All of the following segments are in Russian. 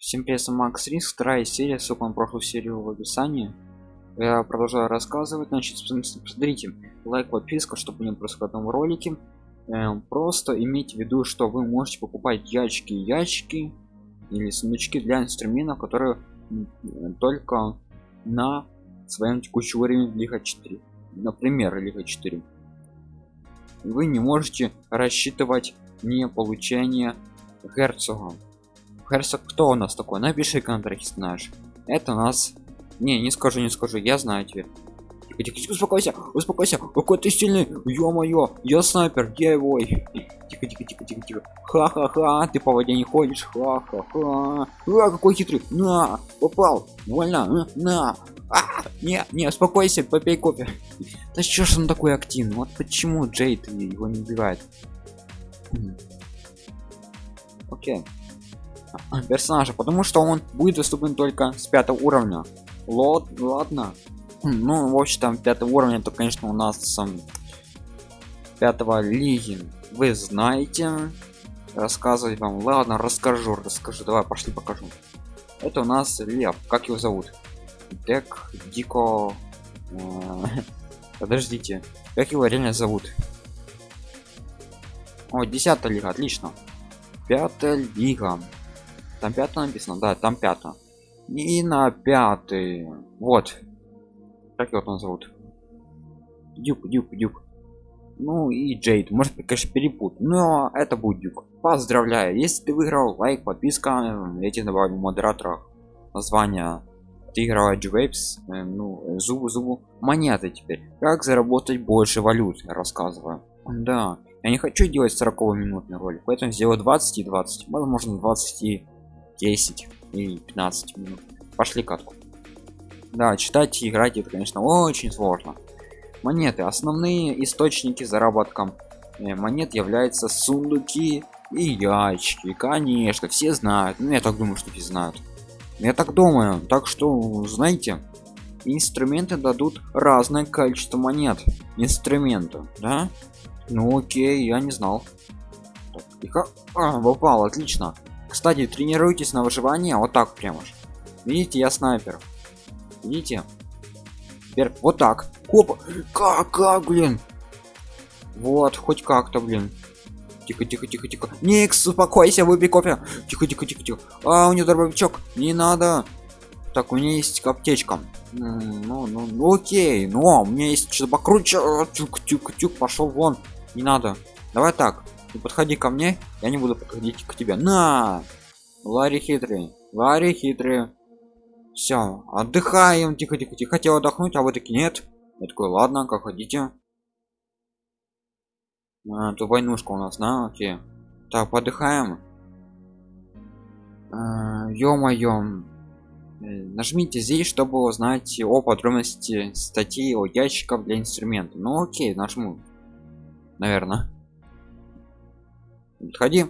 Всем привет, Макс Риск, вторая серия, ссылка на прошлую серию в описании. Я продолжаю рассказывать, значит, смотрите, лайк, подписка, чтобы не происходило в этом ролике. Эм, просто имейте в виду, что вы можете покупать ячки, ячки или сундучки для инструментов, которые только на своем текущем уровне Лига 4. Например, Лига 4. Вы не можете рассчитывать не получение герцога Херсок кто у нас такой? Напиши контракт, знаешь. Это у нас... Не, не скажу, не скажу, я знаю теперь. Тихо, тихо, тихо, успокойся, успокойся. Какой ты сильный, ё-моё, я снайпер, я его. Тихо, тихо, тихо, тихо, тихо. Ха-ха-ха, ты по воде не ходишь, ха-ха-ха. А, какой хитрый, на, попал, вольно, на. А, не, не, успокойся, попей кофе. Да что ж он такой активный? Вот почему Джейд его не убивает? Окей. Okay персонажа потому что он будет доступен только с пятого уровня. Лот ладно. Ну в общем там пятого уровня то конечно у нас пятого лиги. Вы знаете. Рассказывать вам. Ладно расскажу расскажу. Давай пошли покажу. Это у нас лев. Как его зовут? Дек дико э, подождите. Как его реально зовут? О 10 лига отлично. Пятая лига там пятая написано? Да там пятая и на пятый. Вот. Как его там зовут? Дюк дюк дюк. Ну и джейд. Может конечно перепут но это будет дюк. Поздравляю. Если ты выиграл лайк подписка я тебе добавлю модератора название ты играл Waves, э, ну зубу зубу монеты теперь. Как заработать больше валют я рассказываю. Да. Я не хочу делать 40 минутный ролик поэтому сделаю 20 и 20 возможно 20 и 10 и 15 минут. Пошли катку. Да читать и играть это конечно очень сложно. Монеты. Основные источники заработка. Э, монет являются сундуки и ящики. Конечно все знают. Ну я так думаю что все знают. Я так думаю. Так что знаете инструменты дадут разное количество монет. Инструмента да? Ну окей я не знал. Так, и а, попал отлично кстати тренируйтесь на выживание вот так прямо же видите я снайпер. Видите? Теперь вот так. Опа. как как блин? Вот хоть как-то блин. Тихо тихо тихо тихо. Никс успокойся выпей кофе. Тихо тихо тихо тихо. А у него дробовичок не надо. Так у меня есть аптечка. Ну, ну, ну окей. Но у меня есть что-то покруче. Тюк тюк тюк пошел вон. Не надо. Давай так не подходи ко мне я не буду подходить к тебе. На! Ларри хитрый ларри хитрый. Все отдыхаем. Тихо тихо тихо. Хотел отдохнуть а вы таки нет. Я такой ладно как хотите а, то войнушка у нас да окей. Так подыхаем. А, ё-моё. Нажмите здесь чтобы узнать о подробности статьи о ящиках для инструмента. Ну окей нажму. Наверное подходи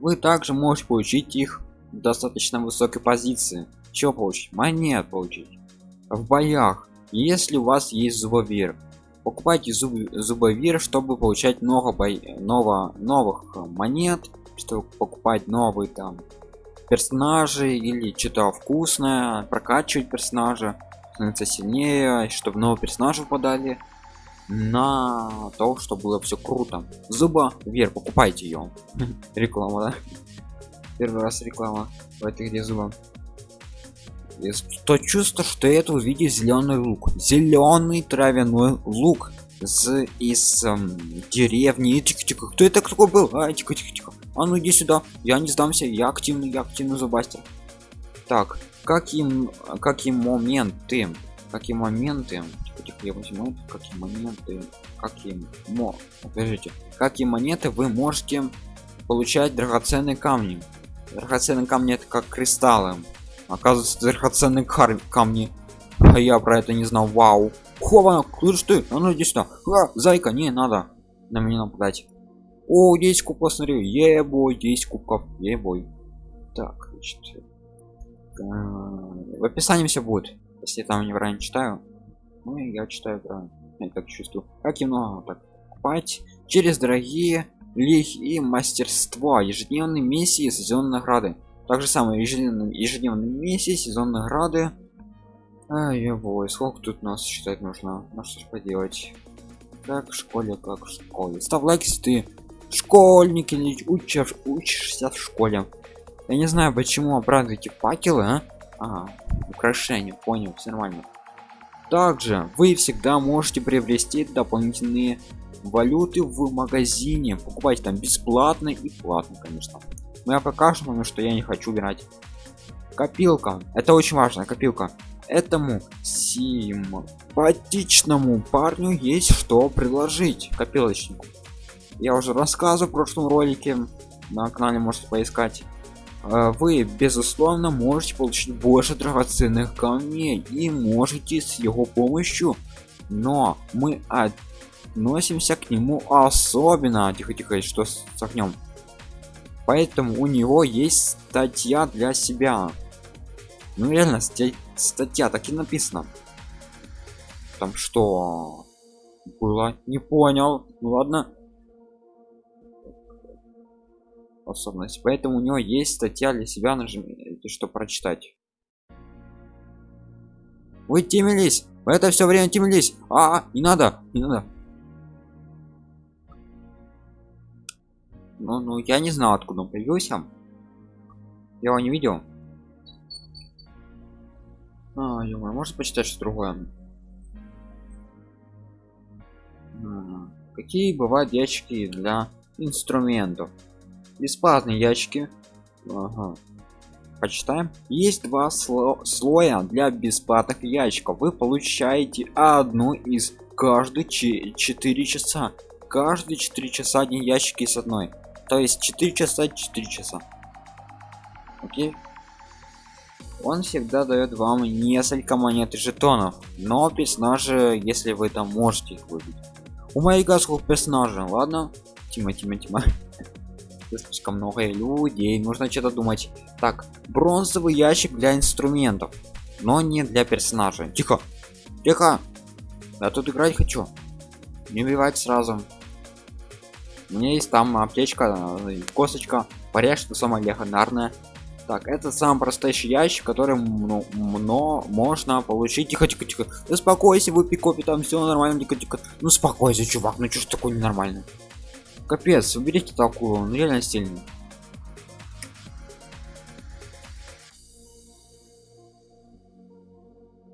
вы также можете получить их в достаточно высокой позиции. Что получить? Монет получить. В боях. Если у вас есть зубовир покупайте зуб зубовир чтобы получать много бой ново новых монет чтобы покупать новые там персонажи или что-то вкусное прокачивать персонажа становиться сильнее чтобы новые персонажи подали на то что было все круто. Зуба вер покупайте ее реклама да? Первый раз реклама в этой где зуба. То чувство что это увидеть зеленый лук. Зеленый травяной лук с из эм, деревни. Тихо, тихо. кто это такой был? А, тихо, тихо, тихо. а ну иди сюда. Я не сдамся я активный я активный зубастер. Так каким какие моменты какие моменты тихо, я возьму какие моменты какие мо подождите какие монеты вы можете получать драгоценные камни? Драгоценные камни это как кристаллы. Оказывается драгоценные камни. А я про это не знал. Вау. Хова слышь ты а ну иди сюда. А, зайка не надо на меня нападать. О 10 кубков смотрю ебой 10 кубков. Ебой. Так значит э, в описании все будет если там не неправильно читаю ну я читаю правильно я так чувствую. Как и много так покупать через дорогие лих и мастерство ежедневные миссии сезон награды. Также самое ежедневные ежедневные миссии сезон награды. Ай бой сколько тут нас считать нужно? Ну что ж поделать. Как в школе как в школе. Ставь лайк если ты школьник или учишь учишься в школе. Я не знаю почему обрадуете факелы а? А украшение понял все нормально. Также вы всегда можете приобрести дополнительные валюты в магазине покупать там бесплатно и платно конечно. Но я пока что помню что я не хочу убирать. Копилка это очень важно копилка. Этому симпатичному парню есть что предложить копилочнику. Я уже рассказывал в прошлом ролике на канале можете поискать вы безусловно можете получить больше драгоценных камней и можете с его помощью но мы относимся к нему особенно тихо тихо что с огнем. Поэтому у него есть статья для себя. Ну реально статья, статья так и написано. Там что? Было? Не понял. Ну ладно способность. Поэтому у него есть статья для себя нажмите что прочитать. Вы темились это все время темились а, -а не надо не надо. Ну ну я не знал откуда он появился. Я его не видел. А, ё может почитать что другое? Какие бывают ящики для инструментов бесплатные ящики. Ага. почитаем. Есть два сло слоя для бесплатных ящиков. Вы получаете одну из каждые 4 часа. Каждые 4 часа один ящик с одной. То есть 4 часа 4 часа. Окей. Он всегда дает вам несколько монет и жетонов. Но персонажи если вы там можете их выбить. У моих сколько персонажей ладно. Тима тима тима слишком много людей нужно что-то думать. Так бронзовый ящик для инструментов но не для персонажа. Тихо тихо. Я тут играть хочу. Не убивать сразу. У меня есть там аптечка косточка порежь что самое легендарное. Так это самый простейший ящик который ну, но можно получить. Тихо тихо тихо. Успокойся выпей кофе там все нормально. Тихо тихо. Ну успокойся чувак ну что ж такое ненормально капец уберите такую он реально сильный.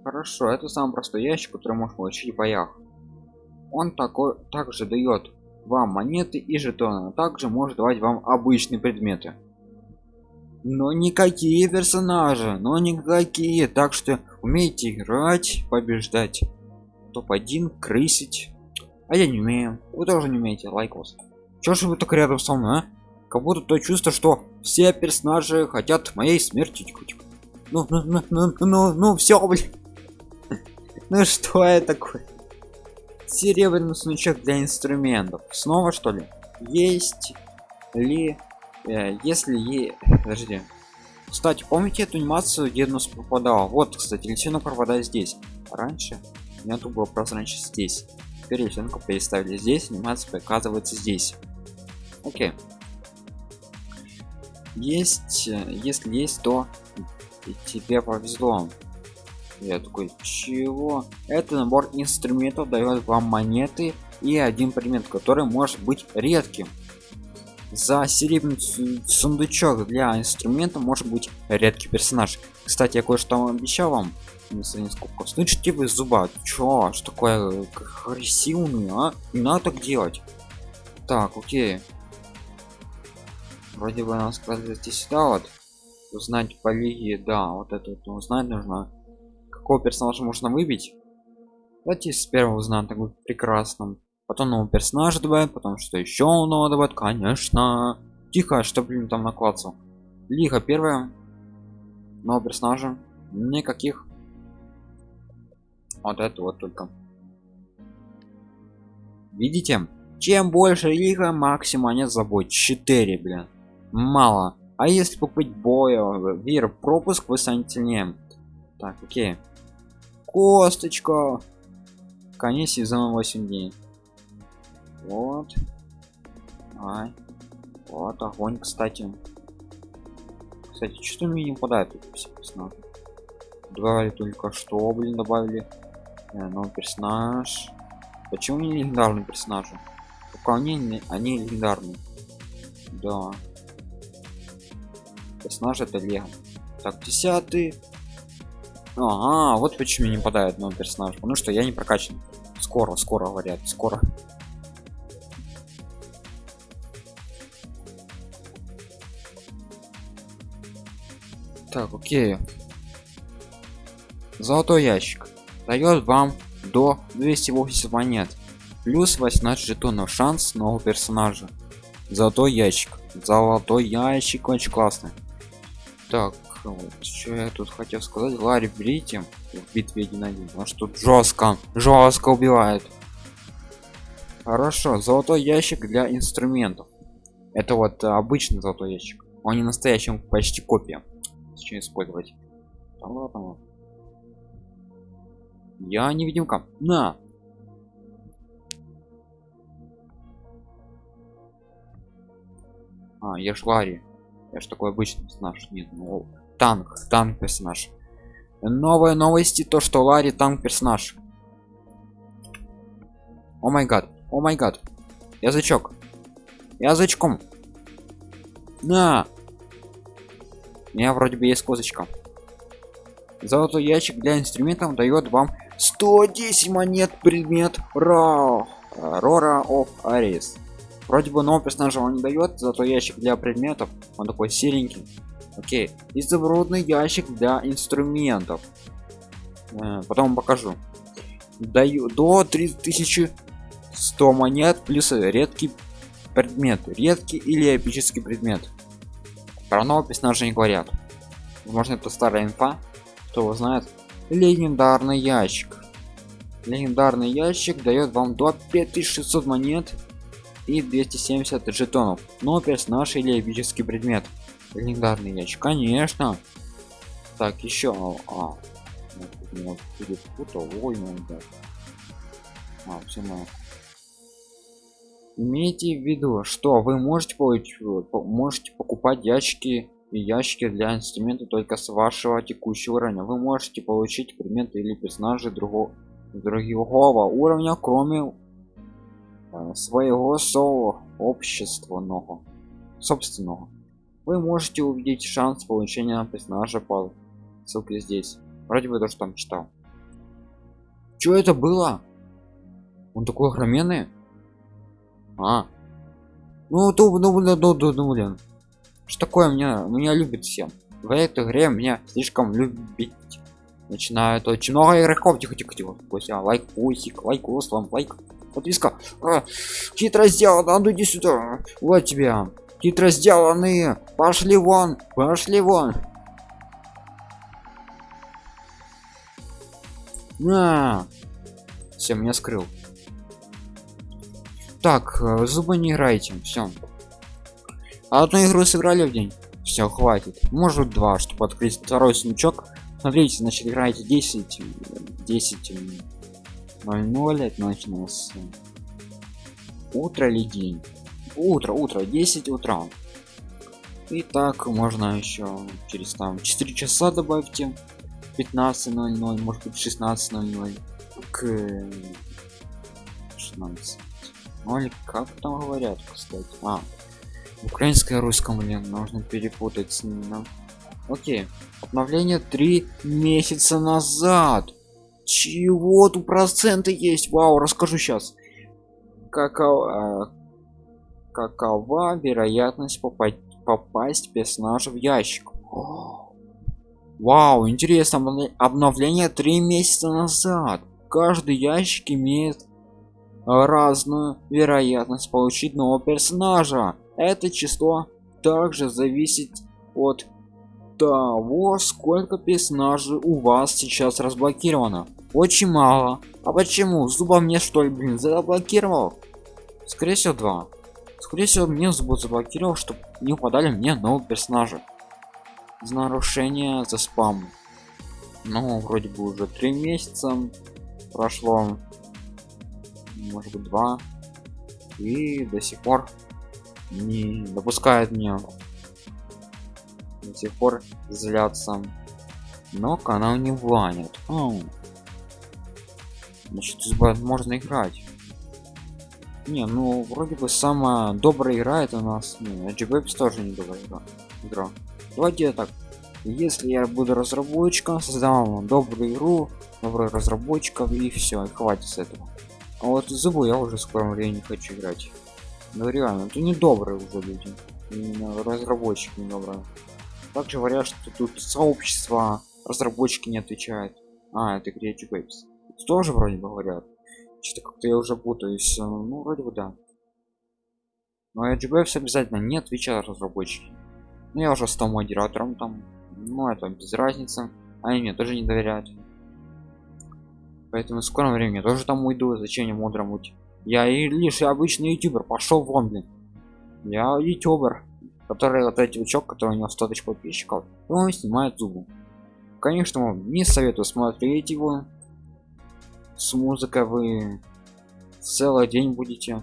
Хорошо это самый простой ящик который можно получить в боях. Он такой также дает вам монеты и жетоны а также может давать вам обычные предметы. Но никакие персонажи но никакие так что умеете играть побеждать. Топ-1 крысить. А я не умею вы тоже не умеете лайкос чё же вы так рядом со мной а? как будто то чувство что все персонажи хотят моей смерти ну ну ну ну ну, ну все блин. Ну что это такое? Серебряный сундучок для инструментов. Снова что ли? Есть ли Э, если е подожди. Кстати помните эту анимацию где нас попадал вот кстати лисенок пропадает здесь. Раньше нету было прозрачно здесь. Теперь лисенка переставили здесь анимация показывается здесь окей. Есть э, если есть то тебе повезло. Я такой чего? Это набор инструментов дает вам монеты и один предмет который может быть редким. За серебряный сундучок для инструмента может быть редкий персонаж. Кстати я кое-что обещал вам сколько слышите вы зуба? Чё что такое агрессивный а? Не надо так делать. Так окей вроде бы нам сказали здесь сюда вот узнать по лиге да вот это вот узнать нужно. Какого персонажа можно выбить? Давайте с первого узнаем так прекрасным потом нового персонажа добавят потом что еще нового добавят? Конечно. Тихо что блин там накладцал лига первая. Нового персонажа? Никаких. Вот это вот только. Видите? Чем больше лига максимум они забудь 4 блин мало а если купить боя вир пропуск вы станете сильнее так окей косточка конец сезона 8 дней вот Ай. Вот огонь, кстати. Кстати, что мне не попадает тут все? Добавили только что, блин, добавили. Э, новый персонаж. Почему не легендарные персонажи? Только они, они легендарные. Да. Персонаж это лего. Так, десятый. Ага, вот почему не попадает новый персонаж. Потому что я не прокачан. Скоро, скоро говорят, скоро. Так, окей. Золотой ящик дает вам до 280 монет плюс 18 жетонов шанс нового персонажа золотой ящик золотой ящик очень классный так вот что я тут хотел сказать? Ларри берите в битве 1 1 потому что жестко жестко убивает. Хорошо золотой ящик для инструментов. Это вот обычный золотой ящик. Он не настоящий он почти копия. Зачем использовать? Да ладно. Я невидимка на! А я ж ларри я ж такой обычный персонаж нет ну танк танк персонаж. Новые новости то что ларри танк персонаж. О май гад о май гад. Язычок язычком на! У меня вроде бы есть козочка. Золотой ящик для инструментов дает вам 110 монет предмет ра рора of арис вроде бы нового персонажа он не дает зато ящик для предметов он такой серенький. Окей изумрудный ящик для инструментов. Э, потом покажу. Даю до 3100 монет плюс редкий предмет. Редкий или эпический предмет. Про нового персонажа не говорят. Возможно это старая инфа. Кто знает? Легендарный ящик. Легендарный ящик дает вам до 5600 монет и 270 жетонов. Но персонаж или эпический предмет. Легендарный ящик. Конечно. Так еще. А, ну, будет ой, ну, да. а, все мы имейте в виду что вы можете получить можете покупать ящики и ящики для инструмента только с вашего текущего уровня. Вы можете получить предметы или персонажи другого другого уровня кроме своего сообщественного собственного. Вы можете увидеть шанс получения персонажа по ссылке здесь. Вроде бы то что там читал. Что это было? Он такой огроменный а. Ну то ну блин ну, ну, ну, блин. Что такое? Меня меня любит всем в этой игре меня слишком любить. Начинают очень много игроков. Тихо тихо тихо. Лайк пусик лайк вам лайк подписка а, хитро сделано а ну иди сюда. Вот тебя хитро сделанные пошли вон пошли вон. На. Все меня скрыл. Так э, зубы не играйте все одну игру сыграли в день. Все хватит. Может два чтобы открыть второй сундучок смотрите значит играете 10 10 00 это нас утро или день? Утро утро 10 утра. И так можно еще через там 4 часа добавьте 15.00 может быть 16.00 к 16 ну или как там говорят кстати? А украинское русском блин нужно перепутать с ним окей. Обновление три месяца назад чего тут проценты есть? Вау расскажу сейчас какова какова вероятность попасть попасть персонажа в ящик? Вау интересно обновление три месяца назад. Каждый ящик имеет разную вероятность получить нового персонажа. Это число также зависит от того сколько персонажей у вас сейчас разблокировано. Очень мало. А почему? Зуба мне что ли блин заблокировал? Скорее всего два. Скорее всего мне зубы заблокировал чтобы не упадали мне новые персонажи. За нарушение за спам. Ну вроде бы уже три месяца прошло. Может быть два. И до сих пор не допускает меня до сих пор злятся. Но канал не ванит. Значит можно играть. Не ну вроде бы самая добрая игра это у нас ну, GBPS тоже не добрая игра. игра. Давайте так. Если я буду разработчиком создам вам добрую игру добрых разработчиков и все хватит с этого. А вот зубы я уже в скором времени хочу играть. Ну реально это не добрые уже люди. Именно разработчики не добрые также говорят что тут сообщество разработчики не отвечают. А это creative waves тоже вроде бы говорят. Что-то как-то я уже путаюсь ну вроде бы да. Но edge обязательно не отвечают разработчики. Ну я уже стал модератором там. Ну это без разницы. Они мне тоже не доверяют. Поэтому в скором времени я тоже там уйду. Зачем мне мудрым быть? Я и лишь обычный ютубер. Пошел вон блин. Я ютубер который вот эти учок который у него 100 тысяч подписчиков он снимает зубы. Конечно не советую смотреть его с музыкой вы целый день будете.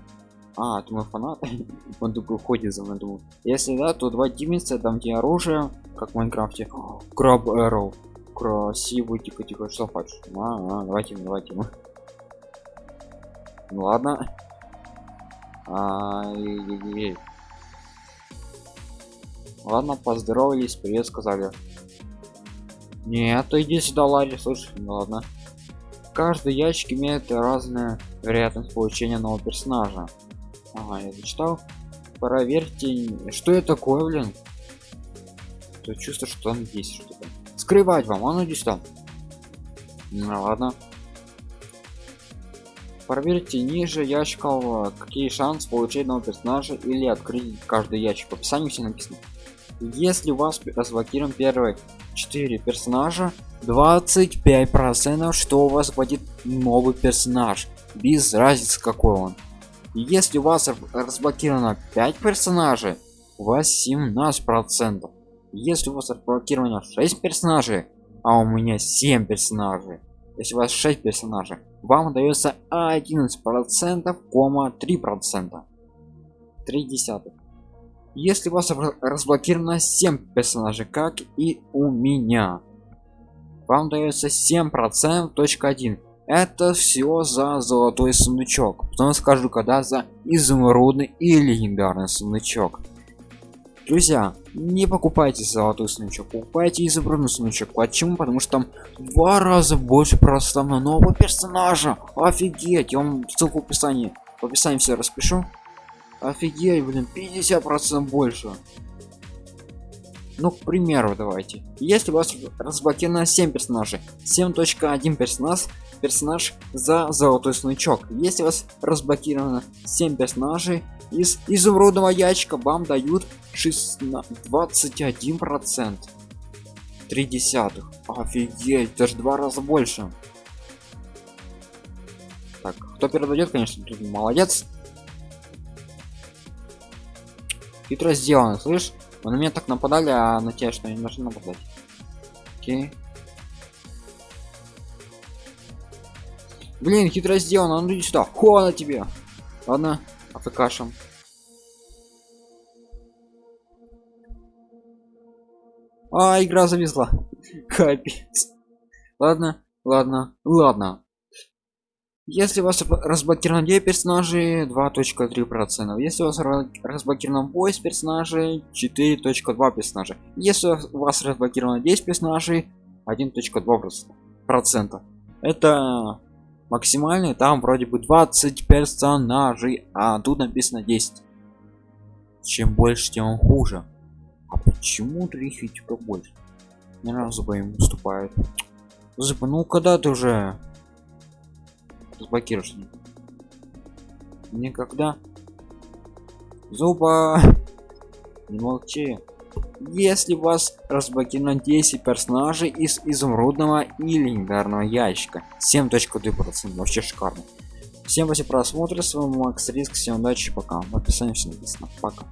А это мой фанат. Он такой ходит за мной думаю если да то два димица там где оружие как в майнкрафте. Краб эрроу красивый тихо тихо что хочешь. А, а, давайте давайте. Ну ладно. А, -е -е -е. Ладно поздоровались привет сказали. Нет иди сюда ларри слушай ну ладно. Каждый ящик имеет разную вероятность получения нового персонажа. Ага я зачитал. Проверьте что это такое блин? То чувство что там есть что-то. Скрывать вам а ну иди сюда ну ладно. Проверьте ниже ящиков какие шансы получить нового персонажа или открыть каждый ящик. В описании все написано если у вас разблокирован первый 4 персонажа 25 процентов что у вас будет новый персонаж. Без разницы какой он. Если у вас разблокировано 5 персонажей у вас 17 процентов. Если у вас разблокировано 6 персонажей а у меня 7 персонажей если у вас 6 персонажей вам дается 11 процентов кома 3 процента. 3 десятых если у вас разблокировано 7 персонажей как и у меня. Вам дается 7 процентов точка 1 это все за золотой сундучок потом скажу когда за изумрудный и легендарный сундучок друзья не покупайте золотой сундучок покупайте изумрудный сундучок почему? Потому что там два раза больше просто на нового персонажа. Офигеть я вам ссылку в описании в описании все распишу офигеть блин 50 процентов больше. Ну к примеру давайте. Если у вас разблокировано 7 персонажей. 7.1 персонаж персонаж за золотой сундучок если у вас разблокировано 7 персонажей из изумрудного ящика вам дают 21 процент. 3 десятых. Офигеть даже два раза больше. Так кто передает конечно тут молодец хитро сделано слышь? На меня так нападали а на тебя что не должны нападать? Окей. Блин хитро сделано ну иди сюда хо на тебе. Ладно афкашем а игра зависла. Капец. Ладно ладно ладно если у вас разблокировано 9 персонажей 2.3 процентов если у вас разблокировано поиск персонажей 4.2 персонажа если у вас разблокировано 10 персонажей 1.2 процента. Это максимальный там вроде бы 20 персонажей а тут написано 10 чем больше тем хуже. А почему их больше ни разу бы им уступает ну когда ты уже разблокируешь никогда. Зуба. Не молчи. Если вас разблокировано 10 персонажей из изумрудного и легендарного ящика 7.2 процентов вообще шикарно. Всем спасибо просмотра с вами макс риск всем удачи пока. В описании все написано. Пока